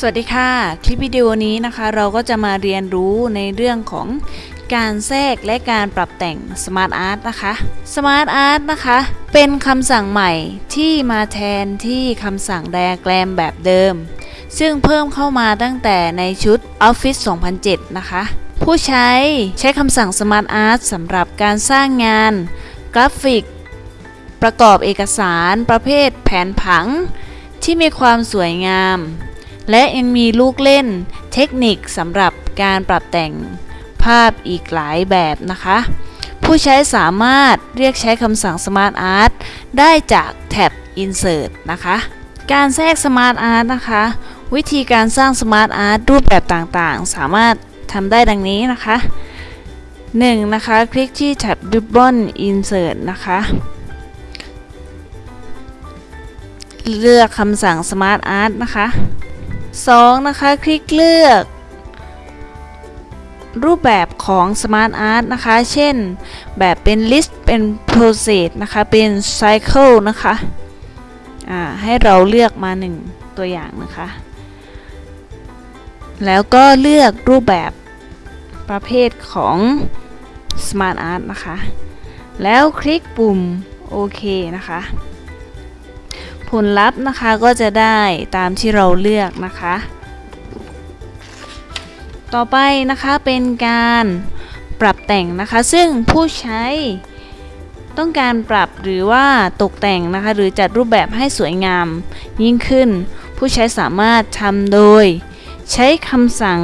สวัสดีค่ะ คลิปวิดีโอนี้นะคะเราก็จะมาเรียนรู้ในเรื่องของการแทรกและการปรับแต่ง Smart Art นะคะ Smart Art นะคะ เป็นคำสั่งใหม่ที่มาแทนที่คำสั่ง Diagram แบบเดิม ซึ่งเพิ่มเข้ามาตั้งแต่ในชุด Office 2007 นะคะ ผู้ใช้ใช้คำสั่ง Smart Art สำหรับการสร้างงาน กราฟิก ประกอบเอกสารประเภทแผนผัง ที่มีความสวยงาม และยังมีลูกเล่นเทคนิคสำหรับการปรับแต่งภาพอีกหลายแบบนะคะ ผู้ใช้สามารถเรียกใช้คำสั่ง Smart Art ได้จากแท็บ Insert นะคะ การแทรก Smart Art นะคะ วิธีการสร้าง Smart Art รูปแบบต่างๆ สามารถทำได้ดังนี้นะคะ 1. นะคะ คลิกที่แท็บ Ribbon Insert นะคะเลือกคำสั่ง Smart Art นะคะ 2. นะคะ คลิกเลือก รูปแบบของ Smart Art นะคะ เช่น แบบเป็น List เป็น Process นะคะ เป็น Cycle นะคะอ่าให้เราเลือกมา 1 ตัวอย่างนะคะ แล้วก็เลือกรูปแบบประเภทของ Smart Art นะคะ แล้วคลิกปุ่มโอเคนะคะ ผลลัพธ์นะคะก็จะได้ตามที่เราเลือกนะคะ ต่อไปนะคะเป็นการปรับแต่งนะคะ ซึ่งผู้ใช้ต้องการปรับหรือว่าตกแต่งนะคะ หรือจัดรูปแบบให้สวยงามยิ่งขึ้น ผู้ใช้สามารถทำโดย ใช้คำสั่ง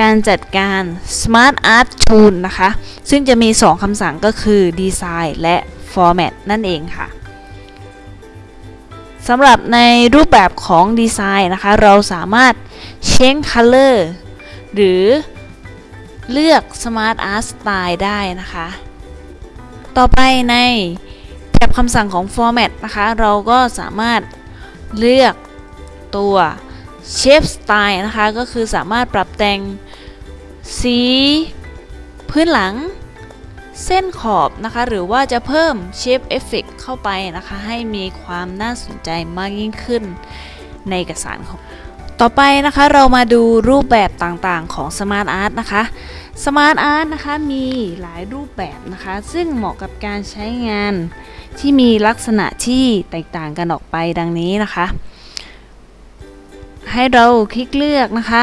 การจัดการ Smart Art Tool นะคะ ซึ่งจะมี 2คำสั่งก็คือ Design และ Format นั่นเองค่ะ สำหรับในรูปแบบของดีไซน์นะคะ เราสามารถ change color หรือเลือก Smart Art Style ได้นะคะ ต่อไปในแท็บคำสั่งของ Format นะคะ เราก็สามารถเลือกตัว Shape Style นะคะ ก็คือสามารถปรับแต่งสีพื้นหลัง เส้นขอบนะคะ หรือว่าจะเพิ่ม Shape Effect เข้าไปนะคะ ให้มีความน่าสนใจมากยิ่งขึ้นในเอกสารของต่อไปนะคะเรามาดูรูปแบบต่างๆของ Smart Art นะคะ Smart Art นะคะมีหลายรูปแบบนะคะ ซึ่งเหมาะกับการใช้งานที่มีลักษณะที่แตกต่างกันออกไปดังนี้นะคะ ให้เราคลิกเลือกนะคะ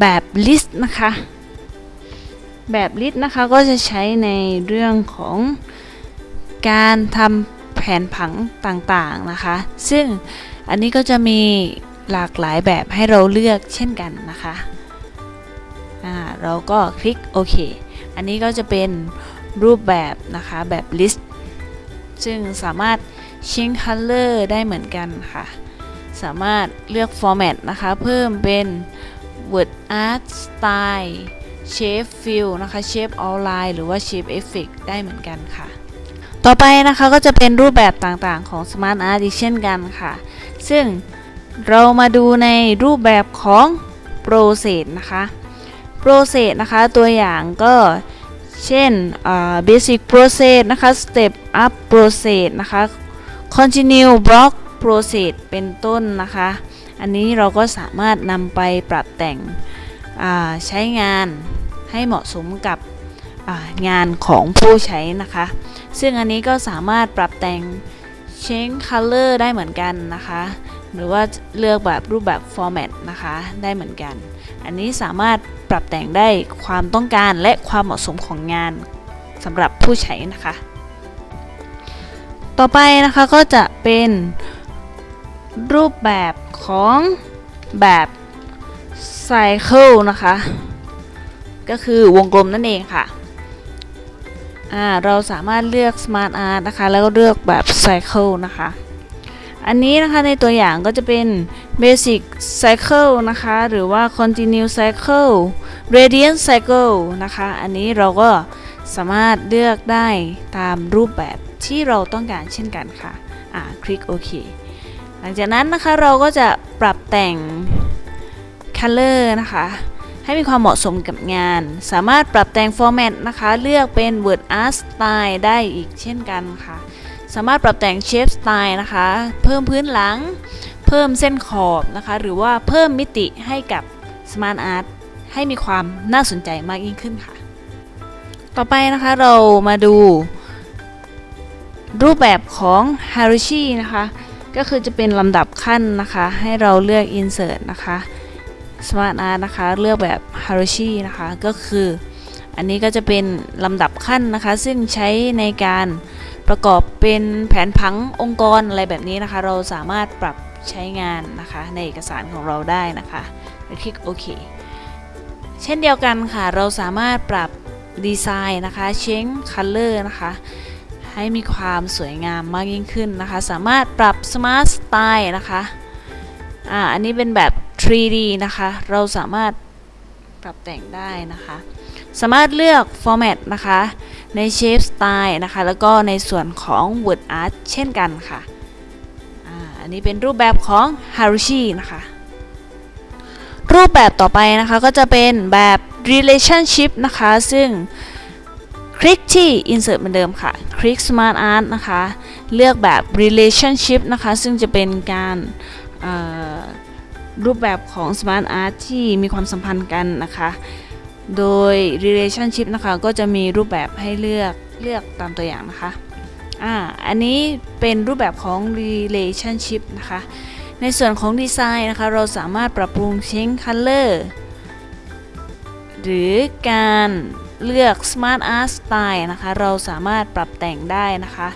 แบบ list นะคะ แบบลิสต์นะคะก็จะใช้ในเรื่องของการทำแผนผังต่างๆนะคะ ซึ่งอันนี้ก็จะมีหลากหลายแบบให้เราเลือกเช่นกันนะคะอ่าเราก็คลิกโอเค อันนี้ก็จะเป็นรูปแบบนะคะแบบลิสต์ ซึ่งสามารถ change color ได้เหมือนกันค่ะ สามารถเลือก format นะคะ เพิ่มเป็น word art style shape fill นะคะ shape outline หรือว่า shape effect ได้เหมือนกันค่ะ ต่อไปนะคะก็จะเป็นรูปแบบต่างๆของ smart art อีกเช่นกันค่ะ ซึ่งเรามาดูในรูปแบบของ process นะคะ process นะคะตัวอย่างก็เช่น basic process นะคะ step up process นะคะ continue block process เป็นต้นนะคะ อันนี้เราก็สามารถนำไปปรับแต่งใช้งาน ให้เหมาะสมกับงานของผู้ใช้นะคะ ซึ่งอันนี้ก็สามารถปรับแต่ง change color ได้เหมือนกันนะคะ หรือว่าเลือกแบบรูปแบบ format นะคะได้เหมือนกัน อันนี้สามารถปรับแต่งได้ความต้องการและความเหมาะสมของงานสำหรับผู้ใช้นะคะ ต่อไปนะคะก็จะเป็นรูปแบบของแบบ Cycle นะคะ ก็คือวงกลมนั่นเองค่ะเราสามารถเลือก Smart Art นะคะ แล้วก็เลือกแบบ Cycle นะคะ อันนี้นะคะในตัวอย่างก็จะเป็น Basic Cycle นะคะ หรือว่า Continue Cycle Radiant Cycle นะคะ อันนี้เราก็สามารถเลือกได้ตามรูปแบบที่เราต้องการเช่นกันค่ะ อ่า คลิกโอเค หลังจากนั้นนะคะเราก็จะปรับแต่ง Color นะคะ ให้มีความเหมาะสมกับงาน สามารถปรับแต่ง Format นะคะ เลือกเป็น Word Art Style ได้อีกเช่นกันค่ะ สามารถปรับแต่ง Shape Style นะคะ เพิ่มพื้นหลัง เพิ่มเส้นขอบนะคะ หรือว่าเพิ่มมิติให้กับ Smart Art ให้มีความน่าสนใจมากยิ่งขึ้นค่ะ ต่อไปนะคะเรามาดู รูปแบบของ Harishi นะคะ ก็คือจะเป็นลำดับขั้นนะคะ ให้เราเลือก Insert นะคะ Smart Art นะคะ เลือกแบบ Harishi นะคะ ก็คือ อันนี้ก็จะเป็นลำดับขั้นนะคะ ซึ่งใช้ในการประกอบเป็นแผนผังองค์กรอะไรแบบนี้นะคะ เราสามารถปรับใช้งานนะคะ ในเอกสารของเราได้นะคะคลิกโอเคเช่นเดียวกันค่ะ เราสามารถปรับดีไซน์นะคะ change color นะคะ ให้มีความสวยงามมากยิ่งขึ้นนะคะ สามารถปรับ smart style นะคะ อ่า อันนี้เป็นแบบ 3D นะคะ เราสามารถปรับแต่งได้นะคะ สามารถเลือก format นะคะ ใน shape style นะคะ แล้วก็ในส่วนของ word art เช่นกันค่ะอันนี้เป็นรูปแบบของ Harushi นะคะ รูปแบบต่อไปนะคะก็จะเป็นแบบ relationship นะคะ ซึ่งคลิกที่ insert เหมือนเดิมค่ะ คลิก smart art นะคะ เลือกแบบ relationship นะคะ ซึ่งจะเป็นการเอ่อ รูปแบบของ smart art ที่มีความสัมพันธ์กันนะคะ โดย relationship นะคะก็จะมีรูปแบบให้เลือกเลือกตามตัวอย่างนะคะอ่าอันนี้เป็นรูปแบบของ relationship นะคะ ในส่วนของดีไซน์นะคะ เราสามารถปรับปรุง change color หรือการเลือก smart art style นะคะ เราสามารถปรับแต่งได้นะคะ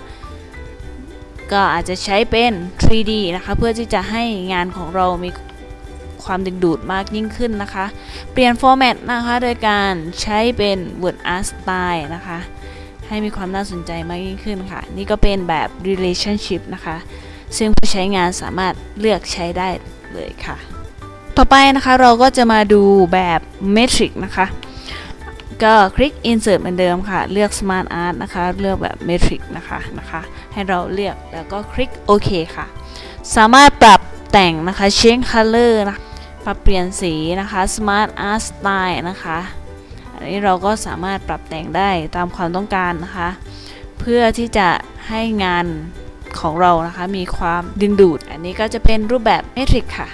ก็อาจจะใช้เป็น 3D นะคะ เพื่อที่จะให้งานของเรามี ความดึงดูดมากยิ่งขึ้นนะคะ เปลี่ยน format นะคะโดยการใช้เป็น word art style นะคะ ให้มีความน่าสนใจมากยิ่งขึ้นค่ะ นี่ก็เป็นแบบ relationship นะคะ ซึ่งผู้ใช้งานสามารถเลือกใช้ได้เลยค่ะ ต่อไปนะคะเราก็จะมาดูแบบ Metric นะคะก็คลิก Insert เหมือนเดิมค่ะ เลือก Smart Art นะคะ เลือกแบบ Metric นะคะนะคะ ให้เราเลือกแล้วก็คลิกโอเคค่ะ สามารถปรับแต่งนะคะ Change Color นะ ปรับเปลี่ยนสีนะคะ Smart Art Style นะคะ อันนี้เราก็สามารถปรับแต่งได้ตามความต้องการนะคะ เพื่อที่จะให้งานของเรานะคะมีความดึงดูด อันนี้ก็จะเป็นรูปแบบเมทริกค่ะ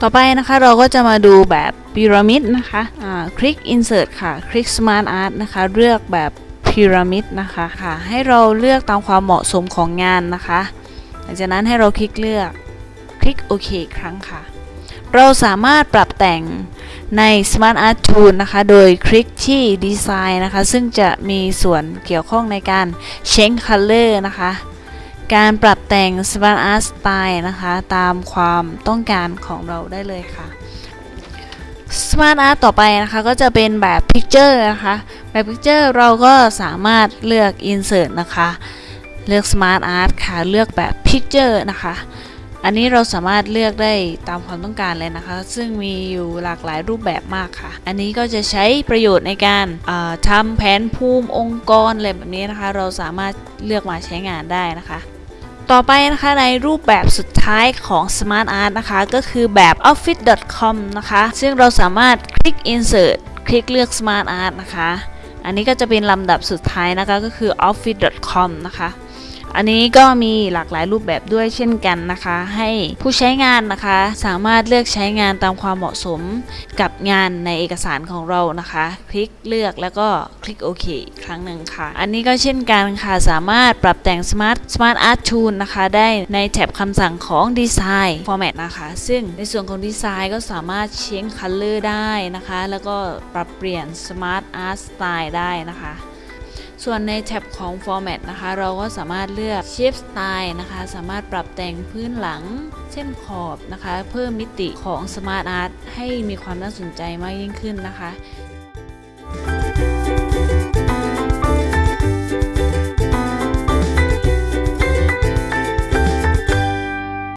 ต่อไปนะคะเราก็จะมาดูแบบพีระมิดนะคะอ่าคลิก insert ค่ะ คลิก smart art นะคะ เลือกแบบพีระมิดนะคะค่ะ ให้เราเลือกตามความเหมาะสมของงานนะคะ หลังจากนั้นให้เราคลิกเลือก คลิกโอเคอีกครั้งค่ะ เราสามารถปรับแต่งใน Smart Art Tool นะคะ โดยคลิกที่ Design นะคะ ซึ่งจะมีส่วนเกี่ยวข้องในการ Change Color นะคะ การปรับแต่ง Smart Art Style นะคะ ตามความต้องการของเราได้เลยค่ะ Smart Art ต่อไปนะคะ ก็จะเป็นแบบ Picture นะคะ แบบ Picture เราก็สามารถเลือก Insert นะคะ เลือก Smart Art ค่ะ เลือกแบบ Picture นะคะ อันนี้เราสามารถเลือกได้ตามความต้องการเลยนะคะ ซึ่งมีอยู่หลากหลายรูปแบบมากค่ะ อันนี้ก็จะใช้ประโยชน์ในการทำแผนภูมิองค์กรอะไรแบบนี้นะคะ เราสามารถเลือกมาใช้งานได้นะคะ ต่อไปนะคะในรูปแบบสุดท้ายของ Smart Art นะคะ ก็คือแบบ office.com นะคะ ซึ่งเราสามารถคลิก insert คลิกเลือก Smart Art นะคะ อันนี้ก็จะเป็นลำดับสุดท้ายนะคะก็คือ office.com นะคะ อันนี้ก็มีหลากหลายรูปแบบด้วยเช่นกันนะคะ ให้ผู้ใช้งานนะคะ สามารถเลือกใช้งานตามความเหมาะสมกับงานในเอกสารของเรานะคะ คลิกเลือกแล้วก็คลิกโอเคครั้งหนึ่งค่ะ อันนี้ก็เช่นกันค่ะสามารถปรับแต่ง Smart Smart Art Tool นะคะ ได้ในแท็บคำสั่งของ Design Format นะคะ ซึ่งในส่วนของดีไซน์ก็สามารถ change color ได้นะคะ แล้วก็ปรับเปลี่ยน Smart Art Style ได้นะคะ ส่วนในแท็บของ Format นะคะ เราก็สามารถเลือก Shape Style นะคะ สามารถปรับแต่งพื้นหลังเส้นขอบนะคะ เพิ่มมิติของ Smart Art ให้มีความน่าสนใจมากยิ่งขึ้นนะคะ